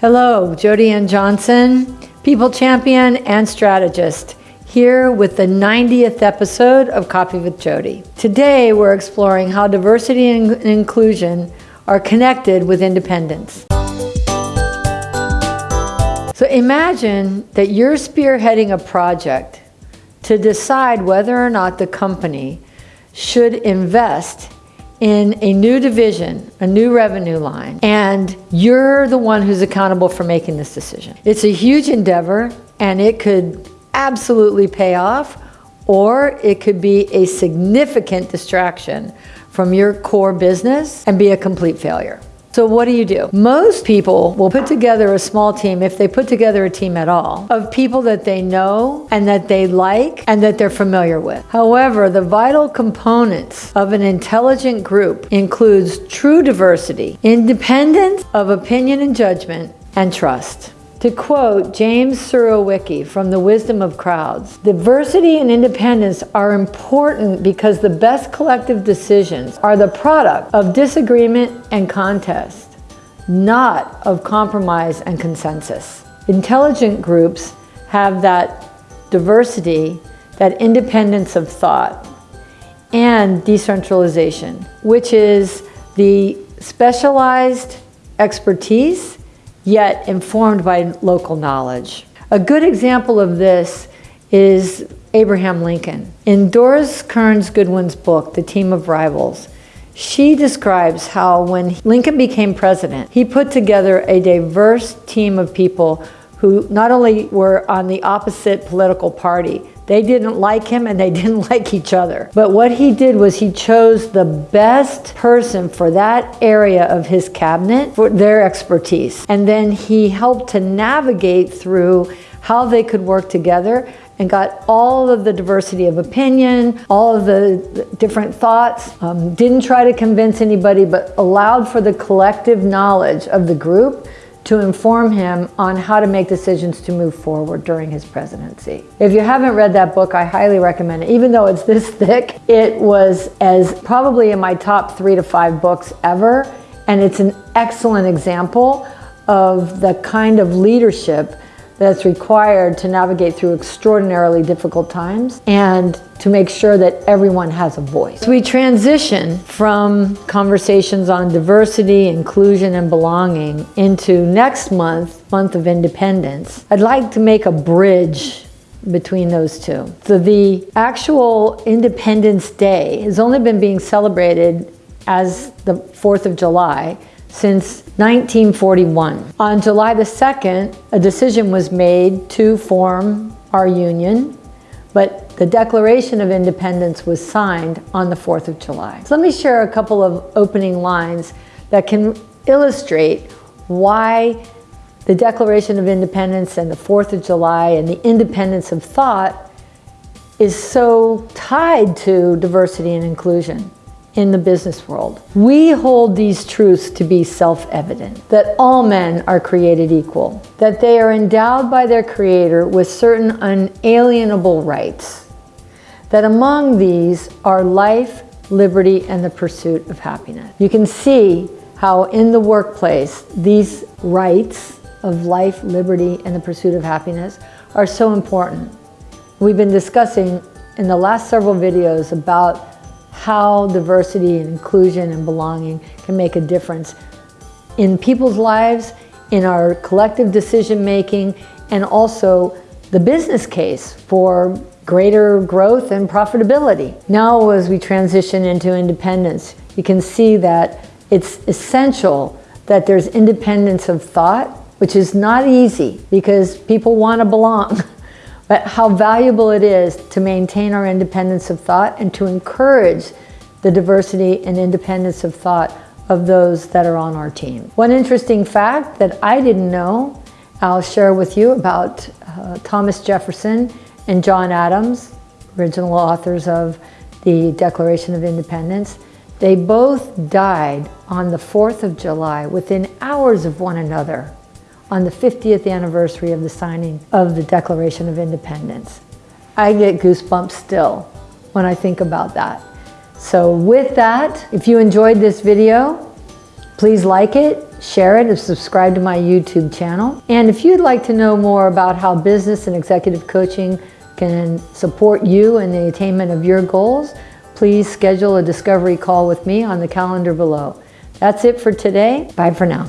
Hello, Jody Ann Johnson, people champion and strategist, here with the 90th episode of Coffee with Jody. Today, we're exploring how diversity and inclusion are connected with independence. So imagine that you're spearheading a project to decide whether or not the company should invest in a new division, a new revenue line, and you're the one who's accountable for making this decision. It's a huge endeavor and it could absolutely pay off or it could be a significant distraction from your core business and be a complete failure. So what do you do? Most people will put together a small team, if they put together a team at all, of people that they know and that they like and that they're familiar with. However, the vital components of an intelligent group includes true diversity, independence of opinion and judgment, and trust. To quote James Surowiecki from The Wisdom of Crowds, diversity and independence are important because the best collective decisions are the product of disagreement and contest, not of compromise and consensus. Intelligent groups have that diversity, that independence of thought, and decentralization, which is the specialized expertise yet informed by local knowledge. A good example of this is Abraham Lincoln. In Doris Kearns Goodwin's book, The Team of Rivals, she describes how when Lincoln became president, he put together a diverse team of people who not only were on the opposite political party, they didn't like him and they didn't like each other. But what he did was he chose the best person for that area of his cabinet for their expertise. And then he helped to navigate through how they could work together and got all of the diversity of opinion, all of the different thoughts, um, didn't try to convince anybody, but allowed for the collective knowledge of the group to inform him on how to make decisions to move forward during his presidency. If you haven't read that book, I highly recommend it. Even though it's this thick, it was as probably in my top three to five books ever. And it's an excellent example of the kind of leadership that's required to navigate through extraordinarily difficult times and to make sure that everyone has a voice. we transition from conversations on diversity, inclusion, and belonging into next month, month of independence. I'd like to make a bridge between those two. So the actual Independence Day has only been being celebrated as the 4th of July since 1941. On July the 2nd, a decision was made to form our union, but the Declaration of Independence was signed on the 4th of July. So let me share a couple of opening lines that can illustrate why the Declaration of Independence and the 4th of July and the independence of thought is so tied to diversity and inclusion in the business world. We hold these truths to be self-evident, that all men are created equal, that they are endowed by their creator with certain unalienable rights, that among these are life, liberty, and the pursuit of happiness. You can see how in the workplace, these rights of life, liberty, and the pursuit of happiness are so important. We've been discussing in the last several videos about how diversity and inclusion and belonging can make a difference in people's lives, in our collective decision making, and also the business case for greater growth and profitability. Now as we transition into independence, you can see that it's essential that there's independence of thought, which is not easy because people want to belong. but how valuable it is to maintain our independence of thought and to encourage the diversity and independence of thought of those that are on our team. One interesting fact that I didn't know, I'll share with you about uh, Thomas Jefferson and John Adams, original authors of the Declaration of Independence. They both died on the 4th of July within hours of one another on the 50th anniversary of the signing of the Declaration of Independence. I get goosebumps still when I think about that. So with that, if you enjoyed this video, please like it, share it, and subscribe to my YouTube channel. And if you'd like to know more about how business and executive coaching can support you in the attainment of your goals, please schedule a discovery call with me on the calendar below. That's it for today. Bye for now.